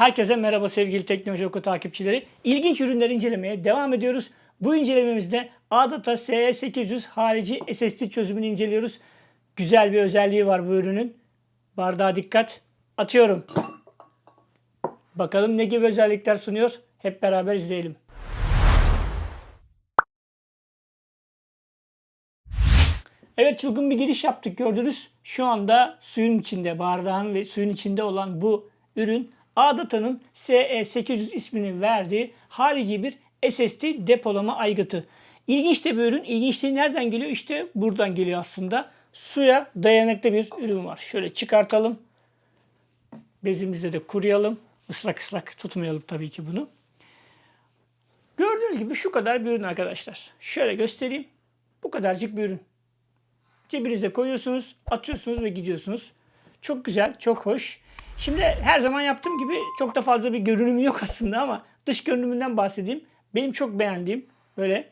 Herkese merhaba sevgili Teknoloji Oku takipçileri. İlginç ürünler incelemeye devam ediyoruz. Bu incelememizde ADATA SE800 harici SSD çözümünü inceliyoruz. Güzel bir özelliği var bu ürünün. Bardağa dikkat. Atıyorum. Bakalım ne gibi özellikler sunuyor. Hep beraber izleyelim. Evet çılgın bir giriş yaptık gördünüz. Şu anda suyun içinde, bardağın ve suyun içinde olan bu ürün Adata'nın SE800 ismini verdiği harici bir SSD depolama aygıtı. İlginç de bir ürün. İlginçliği nereden geliyor? İşte buradan geliyor aslında. Suya dayanıklı bir ürün var. Şöyle çıkartalım. Bezimizde de kuruyalım. Islak ıslak tutmayalım tabii ki bunu. Gördüğünüz gibi şu kadar bir ürün arkadaşlar. Şöyle göstereyim. Bu kadarcık bir ürün. Cebinize koyuyorsunuz, atıyorsunuz ve gidiyorsunuz. Çok güzel, çok hoş. Şimdi her zaman yaptığım gibi çok da fazla bir görünümü yok aslında ama dış görünümünden bahsedeyim. Benim çok beğendiğim böyle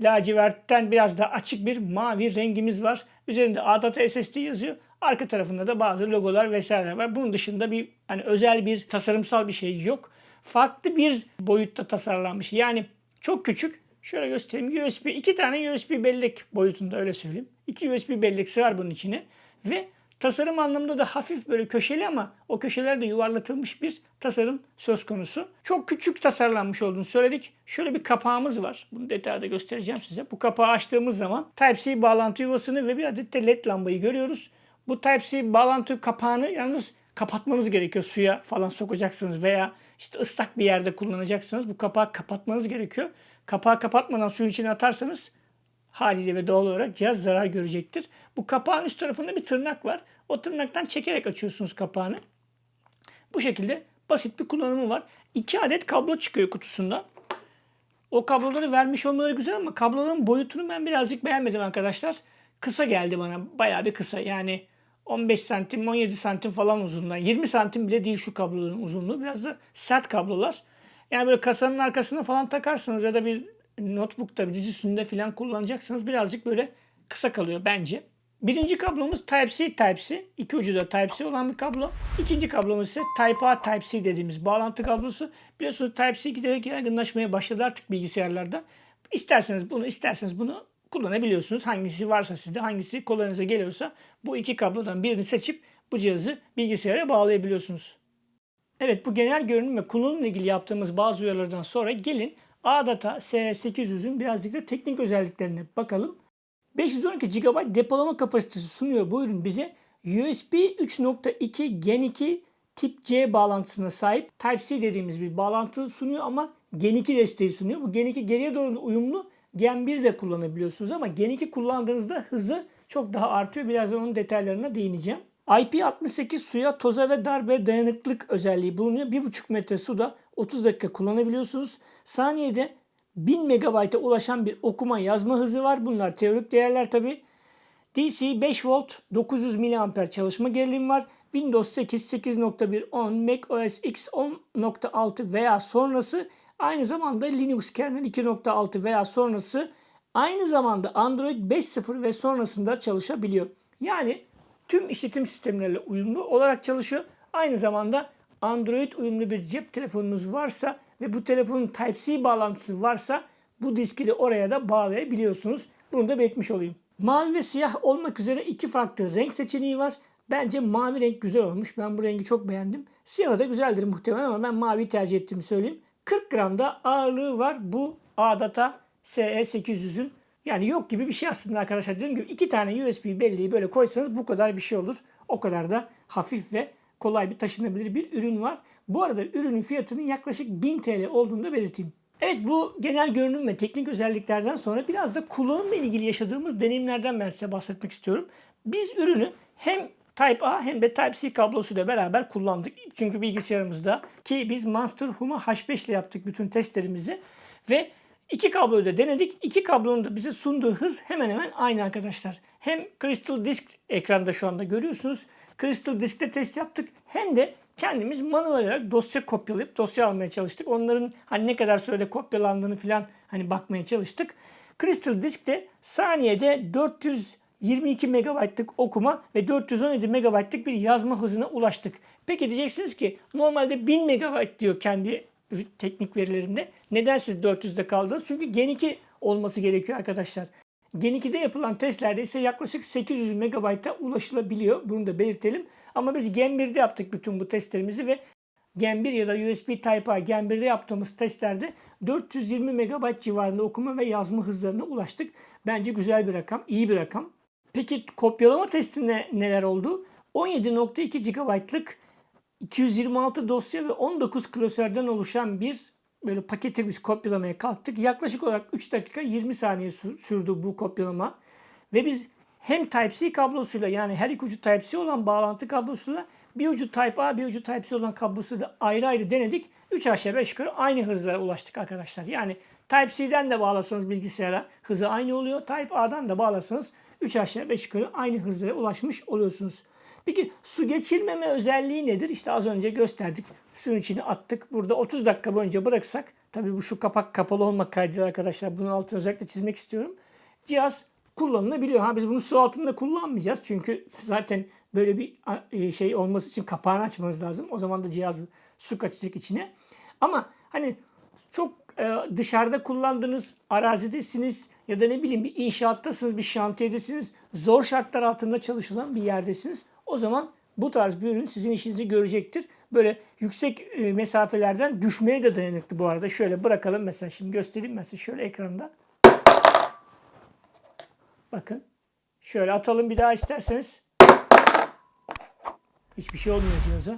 lacivertten biraz daha açık bir mavi rengimiz var. Üzerinde ADATA SSD yazıyor. Arka tarafında da bazı logolar vesaireler var. Bunun dışında bir hani özel bir tasarımsal bir şey yok. Farklı bir boyutta tasarlanmış. Yani çok küçük. Şöyle göstereyim. USB, iki tane USB bellek boyutunda öyle söyleyeyim. İki USB bellek sığar bunun içine. Ve tasarım anlamında da hafif böyle köşeli ama o köşeler de yuvarlatılmış bir tasarım söz konusu. Çok küçük tasarlanmış olduğunu söyledik. Şöyle bir kapağımız var. Bunu detayda göstereceğim size. Bu kapağı açtığımız zaman Type-C bağlantı yuvasını ve bir adet de led lambayı görüyoruz. Bu Type-C bağlantı kapağını yalnız kapatmanız gerekiyor. Suya falan sokacaksınız veya işte ıslak bir yerde kullanacaksınız. Bu kapağı kapatmanız gerekiyor. Kapağı kapatmadan suyun içine atarsanız haliyle ve doğal olarak cihaz zarar görecektir. Bu kapağın üst tarafında bir tırnak var. O tırnaktan çekerek açıyorsunuz kapağını. Bu şekilde basit bir kullanımı var. 2 adet kablo çıkıyor kutusundan. O kabloları vermiş olmaları güzel ama kabloların boyutunu ben birazcık beğenmedim arkadaşlar. Kısa geldi bana. Bayağı bir kısa. Yani 15 santim, 17 santim falan uzunluğunda. 20 santim bile değil şu kabloların uzunluğu. Biraz da sert kablolar. Yani böyle kasanın arkasına falan takarsanız ya da bir notebook'ta, dizüstünde falan kullanacaksanız birazcık böyle kısa kalıyor bence. Birinci kablomuz Type-C Type-C. İki ucu da Type-C olan bir kablo. İkinci kablomuz ise Type-A Type-C dediğimiz bağlantı kablosu. Biliyorsunuz Type-C giderek yaygınlaşmaya başladı artık bilgisayarlarda. İsterseniz bunu, isterseniz bunu kullanabiliyorsunuz. Hangisi varsa sizde, hangisi kolayınıza geliyorsa bu iki kablodan birini seçip bu cihazı bilgisayara bağlayabiliyorsunuz. Evet bu genel görünüm ve kullanımla ilgili yaptığımız bazı uyarılardan sonra gelin ADATA S800'ün birazcık da teknik özelliklerine bakalım. 512 GB depolama kapasitesi sunuyor bu ürün bize. USB 3.2 Gen 2 tip C bağlantısına sahip Type-C dediğimiz bir bağlantı sunuyor ama Gen 2 desteği sunuyor. Bu Gen 2 geriye doğru uyumlu Gen 1 de kullanabiliyorsunuz ama Gen 2 kullandığınızda hızı çok daha artıyor. Birazdan onun detaylarına değineceğim. IP68 suya, toza ve darbe dayanıklılık özelliği bulunuyor. 1,5 metre suda 30 dakika kullanabiliyorsunuz. Saniyede 1000 MB'a ulaşan bir okuma yazma hızı var. Bunlar teorik değerler tabi. DC 5 volt 900 mAh çalışma gerilimi var. Windows 8 8.1 10, Mac OS X 10.6 veya sonrası aynı zamanda Linux kernel 2.6 veya sonrası aynı zamanda Android 5.0 ve sonrasında çalışabiliyor. Yani tüm işletim sistemleriyle uyumlu olarak çalışıyor. Aynı zamanda Android uyumlu bir cep telefonunuz varsa ve bu telefonun Type-C bağlantısı varsa bu diski de oraya da bağlayabiliyorsunuz. Bunu da belirtmiş olayım. Mavi ve siyah olmak üzere iki farklı renk seçeneği var. Bence mavi renk güzel olmuş. Ben bu rengi çok beğendim. Siyah da güzeldir muhtemelen ama ben mavi tercih ettiğimi söyleyeyim. 40 gram da ağırlığı var bu ADATA SE800'ün. Yani yok gibi bir şey aslında arkadaşlar. Dediğim gibi iki tane USB belleği böyle koysanız bu kadar bir şey olur. O kadar da hafif ve kolay bir taşınabilir bir ürün var. Bu arada ürünün fiyatının yaklaşık 1000 TL olduğunu da belirteyim. Evet bu genel görünüm ve teknik özelliklerden sonra biraz da kullanımla ilgili yaşadığımız deneyimlerden ben size bahsetmek istiyorum. Biz ürünü hem Type-A hem de Type-C kablosuyla beraber kullandık. Çünkü bilgisayarımızda ki biz Monster Huma H5 ile yaptık bütün testlerimizi ve iki kabloyu da denedik. İki kablonun da bize sunduğu hız hemen hemen aynı arkadaşlar. Hem Crystal Disk ekranda şu anda görüyorsunuz. Crystal Disk'te test yaptık. Hem de kendimiz manuel olarak dosya kopyalayıp dosya almaya çalıştık. Onların hani ne kadar sürede kopyalandığını falan hani bakmaya çalıştık. Crystal Disk'te saniyede 422 MB'lık okuma ve 417 MB'lık bir yazma hızına ulaştık. Peki diyeceksiniz ki normalde 1000 MB diyor kendi teknik verilerinde. Neden siz 400'de kaldınız? Çünkü Gen 2 olması gerekiyor arkadaşlar. Gen 2'de yapılan testlerde ise yaklaşık 800 MB'a ulaşılabiliyor. Bunu da belirtelim. Ama biz Gen 1'de yaptık bütün bu testlerimizi ve Gen 1 ya da USB Type-A Gen 1'de yaptığımız testlerde 420 MB civarında okuma ve yazma hızlarına ulaştık. Bence güzel bir rakam, iyi bir rakam. Peki kopyalama testinde neler oldu? 17.2 GB'lık 226 dosya ve 19 klasörden oluşan bir böyle paketi biz kopyalamaya kalktık. Yaklaşık olarak 3 dakika 20 saniye sürdü bu kopyalama. Ve biz hem Type-C kablosuyla yani her iki ucu Type-C olan bağlantı kablosuyla bir ucu Type-A bir ucu Type-C olan kablosu da ayrı ayrı denedik. 3 aşağı 5 yukarı aynı hızlara ulaştık arkadaşlar. Yani Type-C'den de bağlasanız bilgisayara hızı aynı oluyor. Type-A'dan da bağlasanız 3 aşağı 5 yukarı aynı hızlara ulaşmış oluyorsunuz. Peki su geçirmeme özelliği nedir? İşte az önce gösterdik. Suyun içine attık. Burada 30 dakika boyunca bıraksak, tabii bu şu kapak kapalı olmak kaydıyla arkadaşlar bunun altını özellikle çizmek istiyorum. Cihaz kullanılabiliyor. Ha biz bunu su altında kullanmayacağız. Çünkü zaten böyle bir şey olması için kapağını açmanız lazım. O zaman da cihaz su kaçacak içine. Ama hani çok dışarıda kullandığınız arazidesiniz ya da ne bileyim bir inşaattasınız, bir şantiyedesiniz. Zor şartlar altında çalışılan bir yerdesiniz. O zaman bu tarz bir ürün sizin işinizi görecektir. Böyle yüksek e, mesafelerden düşmeye de dayanıklı bu arada. Şöyle bırakalım mesela şimdi göstereyim mesela şöyle ekranda. Bakın. Şöyle atalım bir daha isterseniz. Hiçbir şey olmuyor cihaza.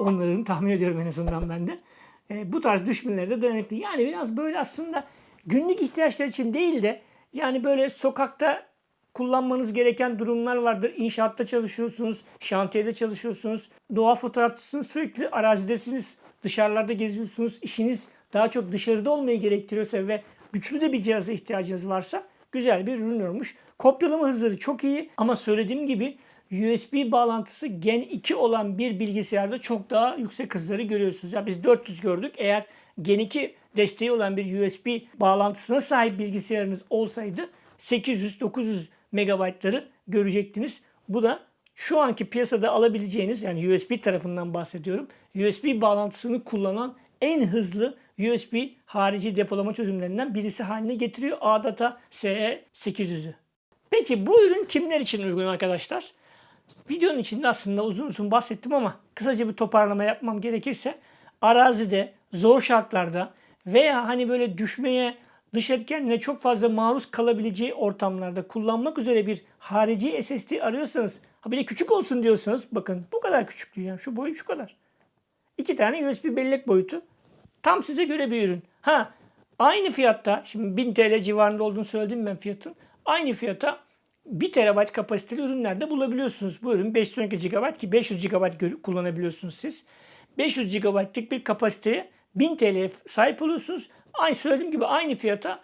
Onların tahmin ediyorum en azından ben de. E, bu tarz düşmelere de dayanıklı. Yani biraz böyle aslında günlük ihtiyaçlar için değil de yani böyle sokakta kullanmanız gereken durumlar vardır. İnşaatta çalışıyorsunuz, şantiyede çalışıyorsunuz, doğa fotoğrafçısınız, sürekli arazidesiniz, dışarılarda geziyorsunuz. İşiniz daha çok dışarıda olmayı gerektiriyorsa ve güçlü de bir cihaza ihtiyacınız varsa güzel bir ürün olmuş. Kopyalama hızları çok iyi ama söylediğim gibi USB bağlantısı Gen 2 olan bir bilgisayarda çok daha yüksek hızları görüyorsunuz. Ya biz 400 gördük. Eğer Gen 2 desteği olan bir USB bağlantısına sahip bilgisayarınız olsaydı 800-900 megabaytları görecektiniz. Bu da şu anki piyasada alabileceğiniz yani USB tarafından bahsediyorum. USB bağlantısını kullanan en hızlı USB harici depolama çözümlerinden birisi haline getiriyor ADATA SE800'ü. Peki bu ürün kimler için uygun arkadaşlar? Videonun içinde aslında uzun uzun bahsettim ama kısaca bir toparlama yapmam gerekirse arazide, zor şartlarda veya hani böyle düşmeye dış etkenle çok fazla maruz kalabileceği ortamlarda kullanmak üzere bir harici SSD arıyorsanız ha bir de küçük olsun diyorsanız bakın bu kadar küçük diyeceğim. Şu boyu şu kadar. İki tane USB bellek boyutu. Tam size göre bir ürün. Ha aynı fiyatta şimdi 1000 TL civarında olduğunu söyledim ben fiyatın. Aynı fiyata 1 TB kapasiteli ürünlerde bulabiliyorsunuz. Bu ürün 512 GB ki 500 GB kullanabiliyorsunuz siz. 500 GB'lık bir kapasiteye 1000 TL sahip oluyorsunuz. Aynı söylediğim gibi aynı fiyata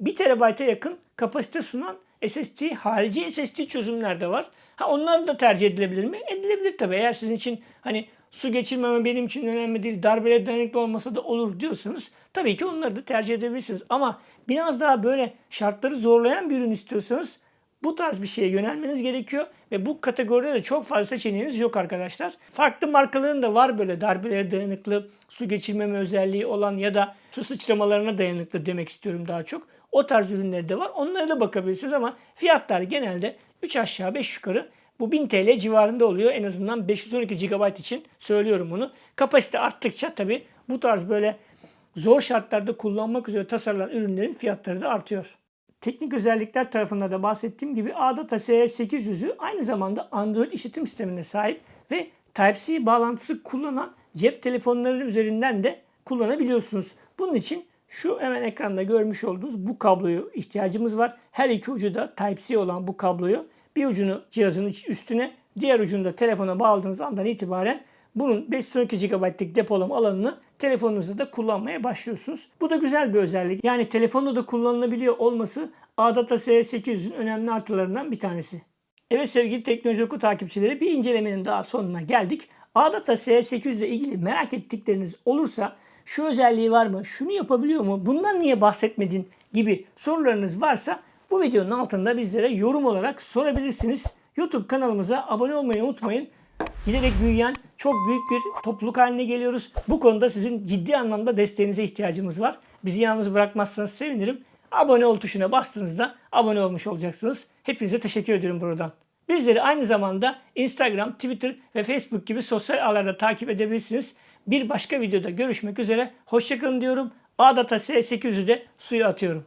1 TB'a yakın kapasite sunan SSD, harici SSD çözümler de var. Ha onlar da tercih edilebilir mi? Edilebilir tabii. Eğer sizin için hani su geçirmeme benim için önemli değil, darbele dayanıklı olmasa da olur diyorsanız tabii ki onları da tercih edebilirsiniz. Ama biraz daha böyle şartları zorlayan bir ürün istiyorsanız bu tarz bir şeye yönelmeniz gerekiyor ve bu kategoride de çok fazla seçeneğiniz yok arkadaşlar. Farklı markaların da var böyle darbelere dayanıklı, su geçirmeme özelliği olan ya da su sıçramalarına dayanıklı demek istiyorum daha çok. O tarz ürünleri de var. Onlara da bakabilirsiniz ama fiyatlar genelde 3 aşağı 5 yukarı bu 1000 TL civarında oluyor. En azından 512 GB için söylüyorum bunu. Kapasite arttıkça tabi bu tarz böyle zor şartlarda kullanmak üzere tasarlanan ürünlerin fiyatları da artıyor. Teknik özellikler tarafında da bahsettiğim gibi ADATA SE800'ü aynı zamanda Android işletim sistemine sahip ve Type-C bağlantısı kullanan cep telefonları üzerinden de kullanabiliyorsunuz. Bunun için şu hemen ekranda görmüş olduğunuz bu kabloyu ihtiyacımız var. Her iki ucu da Type-C olan bu kabloyu bir ucunu cihazın üstüne diğer ucunu da telefona bağladığınız andan itibaren bunun 512 GB'lık depolama alanını telefonunuzda da kullanmaya başlıyorsunuz. Bu da güzel bir özellik. Yani telefonda da kullanılabiliyor olması ADATA S800'ün önemli artılarından bir tanesi. Evet sevgili teknoloji oku takipçileri bir incelemenin daha sonuna geldik. ADATA S800 ile ilgili merak ettikleriniz olursa şu özelliği var mı, şunu yapabiliyor mu, bundan niye bahsetmedin gibi sorularınız varsa bu videonun altında bizlere yorum olarak sorabilirsiniz. YouTube kanalımıza abone olmayı unutmayın. Giderek büyüyen çok büyük bir topluluk haline geliyoruz. Bu konuda sizin ciddi anlamda desteğinize ihtiyacımız var. Bizi yalnız bırakmazsanız sevinirim. Abone ol tuşuna bastığınızda abone olmuş olacaksınız. Hepinize teşekkür ediyorum buradan. Bizleri aynı zamanda Instagram, Twitter ve Facebook gibi sosyal ağlarda takip edebilirsiniz. Bir başka videoda görüşmek üzere. Hoşçakalın diyorum. Ağdata S800'ü de suya atıyorum.